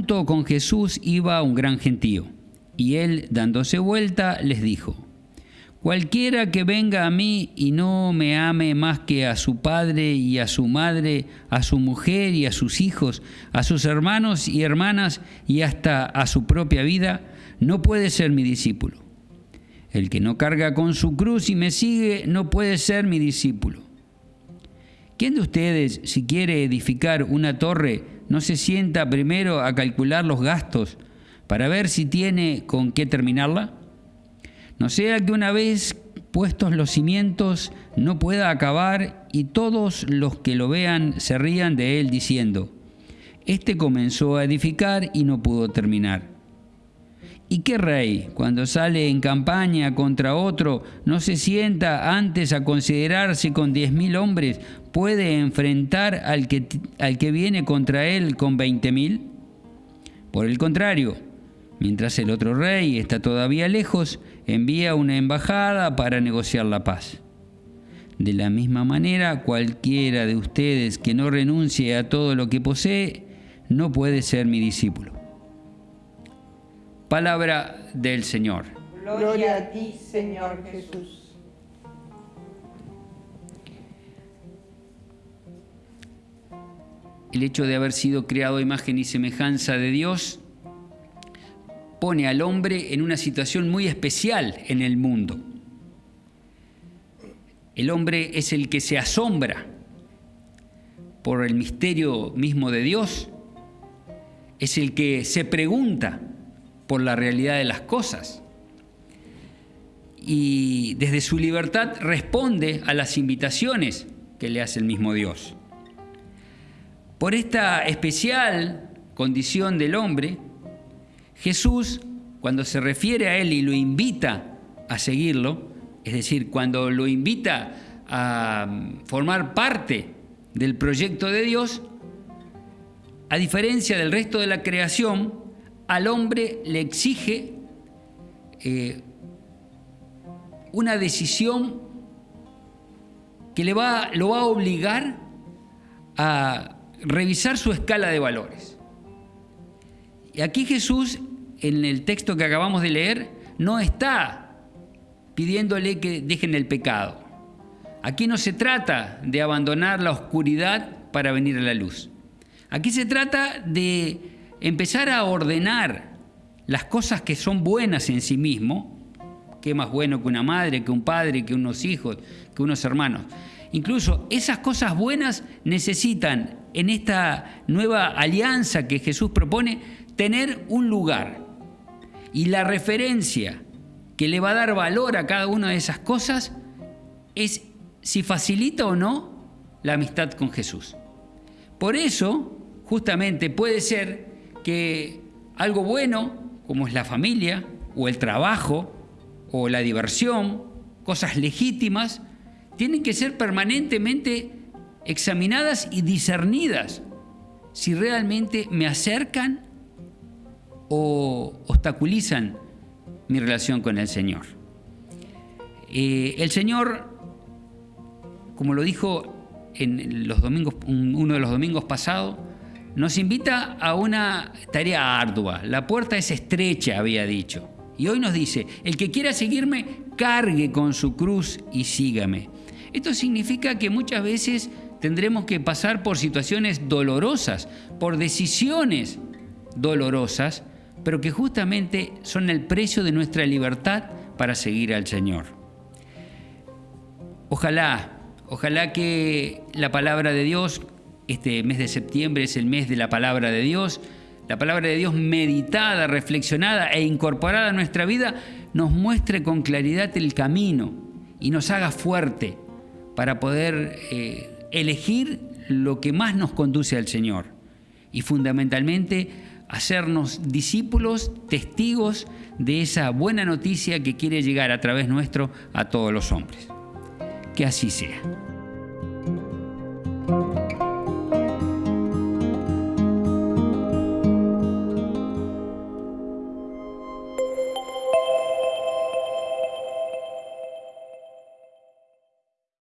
junto con Jesús iba un gran gentío, y él, dándose vuelta, les dijo, Cualquiera que venga a mí y no me ame más que a su padre y a su madre, a su mujer y a sus hijos, a sus hermanos y hermanas y hasta a su propia vida, no puede ser mi discípulo. El que no carga con su cruz y me sigue no puede ser mi discípulo. ¿Quién de ustedes, si quiere edificar una torre, no se sienta primero a calcular los gastos para ver si tiene con qué terminarla? No sea que una vez puestos los cimientos no pueda acabar y todos los que lo vean se rían de él diciendo, Este comenzó a edificar y no pudo terminar. ¿Y qué rey, cuando sale en campaña contra otro, no se sienta antes a considerarse con diez mil hombres, puede enfrentar al que, al que viene contra él con veinte mil? Por el contrario, Mientras el otro rey está todavía lejos, envía una embajada para negociar la paz. De la misma manera, cualquiera de ustedes que no renuncie a todo lo que posee, no puede ser mi discípulo. Palabra del Señor. Gloria a ti, Señor Jesús. El hecho de haber sido creado a imagen y semejanza de Dios pone al hombre en una situación muy especial en el mundo. El hombre es el que se asombra por el misterio mismo de Dios, es el que se pregunta por la realidad de las cosas y desde su libertad responde a las invitaciones que le hace el mismo Dios. Por esta especial condición del hombre, Jesús, cuando se refiere a él y lo invita a seguirlo, es decir, cuando lo invita a formar parte del proyecto de Dios, a diferencia del resto de la creación, al hombre le exige eh, una decisión que le va, lo va a obligar a revisar su escala de valores. Y aquí Jesús en el texto que acabamos de leer no está pidiéndole que dejen el pecado. Aquí no se trata de abandonar la oscuridad para venir a la luz. Aquí se trata de empezar a ordenar las cosas que son buenas en sí mismo, que más bueno que una madre, que un padre, que unos hijos, que unos hermanos. Incluso esas cosas buenas necesitan en esta nueva alianza que Jesús propone tener un lugar, y la referencia que le va a dar valor a cada una de esas cosas es si facilita o no la amistad con Jesús. Por eso, justamente puede ser que algo bueno, como es la familia, o el trabajo, o la diversión, cosas legítimas, tienen que ser permanentemente examinadas y discernidas si realmente me acercan o obstaculizan mi relación con el Señor. Eh, el Señor, como lo dijo en los domingos, uno de los domingos pasados, nos invita a una tarea ardua. La puerta es estrecha, había dicho. Y hoy nos dice, el que quiera seguirme, cargue con su cruz y sígame. Esto significa que muchas veces tendremos que pasar por situaciones dolorosas, por decisiones dolorosas, pero que justamente son el precio de nuestra libertad para seguir al Señor. Ojalá, ojalá que la palabra de Dios, este mes de septiembre es el mes de la palabra de Dios, la palabra de Dios meditada, reflexionada e incorporada a nuestra vida, nos muestre con claridad el camino y nos haga fuerte para poder eh, elegir lo que más nos conduce al Señor. Y fundamentalmente hacernos discípulos, testigos de esa buena noticia que quiere llegar a través nuestro a todos los hombres. Que así sea.